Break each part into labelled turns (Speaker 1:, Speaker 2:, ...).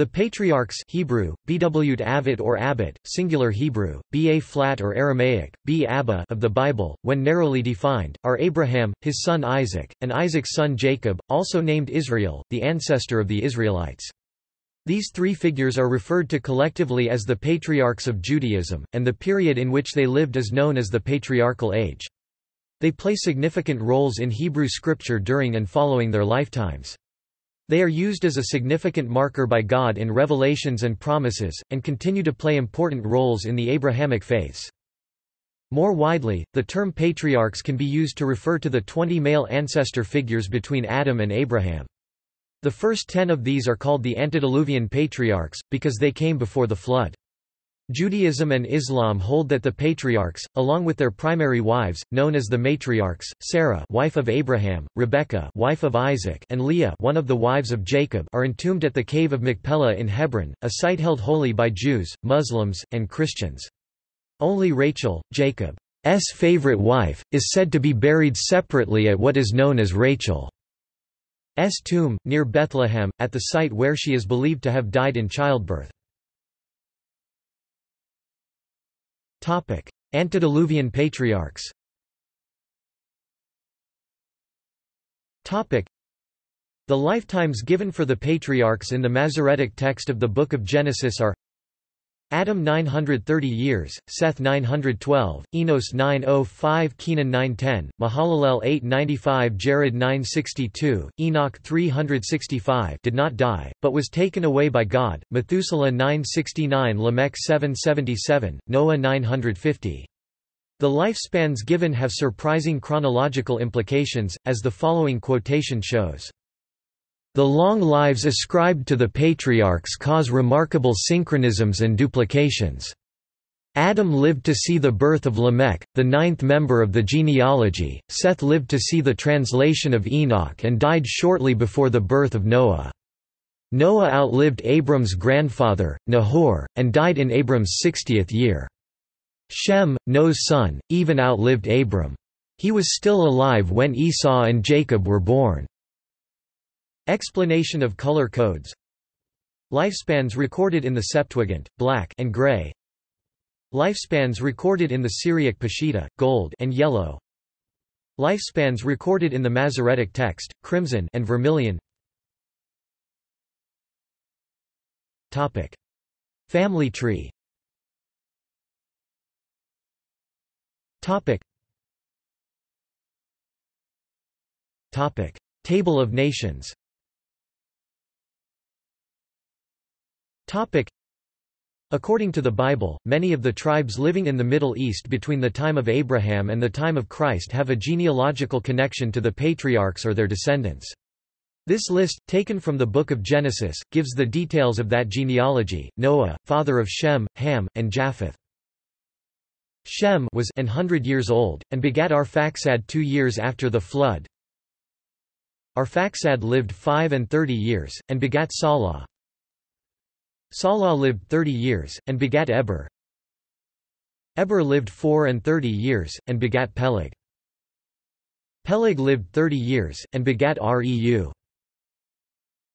Speaker 1: The patriarchs Hebrew, bwt avit or abbot, singular Hebrew, ba flat or Aramaic, b abba of the Bible, when narrowly defined, are Abraham, his son Isaac, and Isaac's son Jacob, also named Israel, the ancestor of the Israelites. These three figures are referred to collectively as the patriarchs of Judaism, and the period in which they lived is known as the Patriarchal Age. They play significant roles in Hebrew scripture during and following their lifetimes. They are used as a significant marker by God in revelations and promises, and continue to play important roles in the Abrahamic faiths. More widely, the term patriarchs can be used to refer to the 20 male ancestor figures between Adam and Abraham. The first ten of these are called the antediluvian patriarchs, because they came before the flood. Judaism and Islam hold that the patriarchs, along with their primary wives, known as the matriarchs, Sarah wife of Abraham, Rebekah wife of Isaac and Leah one of the wives of Jacob are entombed at the cave of Machpelah in Hebron, a site held holy by Jews, Muslims, and Christians. Only Rachel, Jacob's favorite wife, is said to be buried separately at what is known as Rachel's tomb, near Bethlehem, at the site where she is believed to have died in childbirth. Topic: Antediluvian patriarchs. Topic: The lifetimes given for the patriarchs in the Masoretic text of the Book of Genesis are Adam 930 years, Seth 912, Enos 905 Kenan 910, Mahalalel 895 Jared 962, Enoch 365 did not die, but was taken away by God, Methuselah 969 Lamech 777, Noah 950. The lifespans given have surprising chronological implications, as the following quotation shows. The long lives ascribed to the patriarchs cause remarkable synchronisms and duplications. Adam lived to see the birth of Lamech, the ninth member of the genealogy, Seth lived to see the translation of Enoch and died shortly before the birth of Noah. Noah outlived Abram's grandfather, Nahor, and died in Abram's sixtieth year. Shem, Noah's son, even outlived Abram. He was still alive when Esau and Jacob were born. Explanation of color codes Lifespans recorded in the Septuagint, black and gray Lifespans recorded in the Syriac Peshitta, gold and yellow Lifespans recorded in the Masoretic text, crimson and vermilion Topic. Family tree Topic. Topic. Table of Nations According to the Bible, many of the tribes living in the Middle East between the time of Abraham and the time of Christ have a genealogical connection to the patriarchs or their descendants. This list, taken from the Book of Genesis, gives the details of that genealogy. Noah, father of Shem, Ham, and Japheth. Shem was an hundred years old, and begat Arphaxad two years after the flood. Arphaxad lived five and thirty years, and begat Salah. Salah lived thirty years, and begat Eber. Eber lived four and thirty years, and begat Peleg. Peleg lived thirty years, and begat Reu.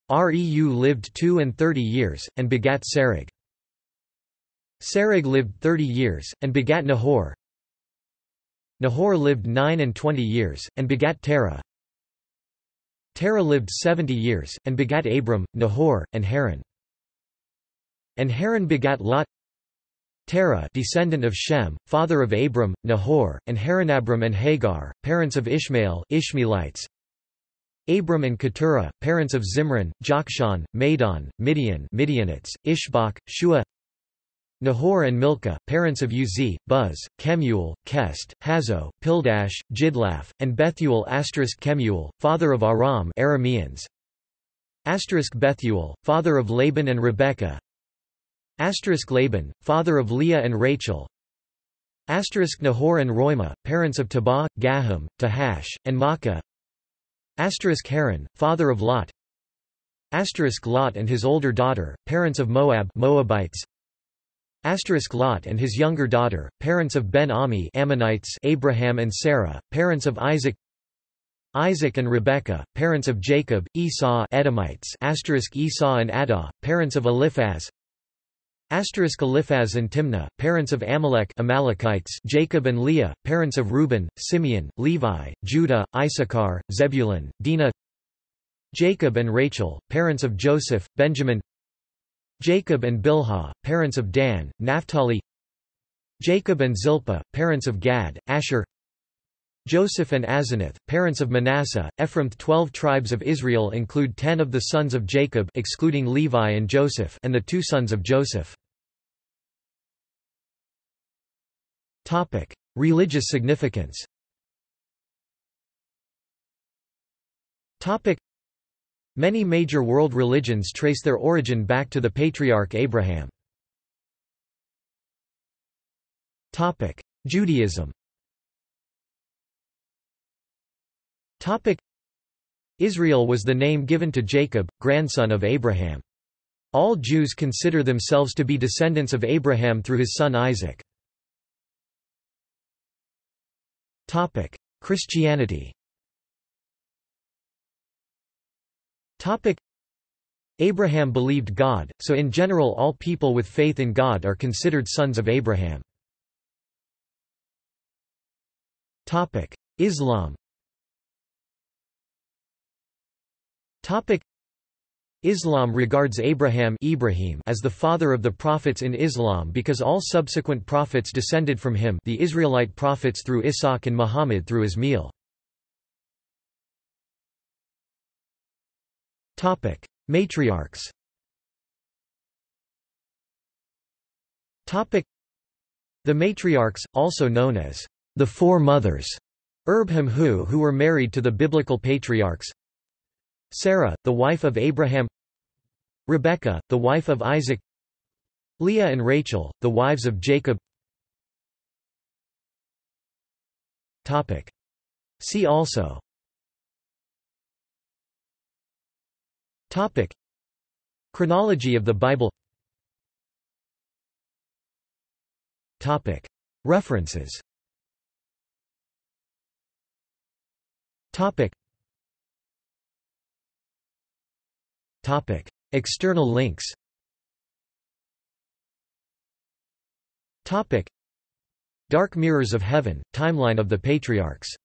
Speaker 1: Reu lived two and thirty years, and begat Serug. Serug lived thirty years, and begat Nahor. Nahor lived nine and twenty years, and begat Terah. Terah lived seventy years, and begat Abram, Nahor, and Haran. And Haran begat Lot Terah descendant of Shem, father of Abram, Nahor, and Haranabram and Hagar, parents of Ishmael Ishmaelites. Abram and Keturah, parents of Zimran, Jokshan, Medan, Midian Midianites, Ishbak, Shua Nahor and Milcah, parents of Uzi, Buz, Kemuel, Kesed, Hazo, Pildash, Jidlaph, and Bethuel asterisk Kemuel, father of Aram Arameans. Bethuel, father of Laban and Rebekah Asterisk Laban, father of Leah and Rachel. Asterisk Nahor and Reumah, parents of Tebah, Gaham, Tahash, and Makkah. Asterisk Haran, father of Lot. Asterisk Lot and his older daughter, parents of Moab, Moabites. Asterisk Lot and his younger daughter, parents of Ben Ami, Ammonites, Abraham and Sarah, parents of Isaac. Isaac and Rebekah, parents of Jacob, Esau Edomites asterisk Esau and Adah, parents of Eliphaz Asterisk Eliphaz and Timnah, parents of Amalek Amalekites Jacob and Leah, parents of Reuben, Simeon, Levi, Judah, Issachar, Zebulun, Dinah. Jacob and Rachel, parents of Joseph, Benjamin. Jacob and Bilhah, parents of Dan, Naphtali. Jacob and Zilpah, parents of Gad, Asher Joseph and Asenath, parents of Manasseh, Ephraim Twelve tribes of Israel include ten of the sons of Jacob excluding Levi and Joseph and the two sons of Joseph. Religious significance Many major world religions trace their origin back to the patriarch Abraham. Judaism Israel was the name given to Jacob, grandson of Abraham. All Jews consider themselves to be descendants of Abraham through his son Isaac. Christianity Abraham believed God, so in general all people with faith in God are considered sons of Abraham. Islam Islam regards Abraham Ibrahim as the father of the prophets in Islam because all subsequent prophets descended from him the Israelite prophets through Ishaq and Muhammad through Ismail. Matriarchs The matriarchs, also known as the Four Mothers, Erbham who who were married to the biblical patriarchs Sarah, the wife of Abraham Rebekah, the wife of Isaac Leah and Rachel, the wives of Jacob Topic. See also Topic. Chronology of the Bible Topic. References Topic. Topic. External links Topic. Dark Mirrors of Heaven, Timeline of the Patriarchs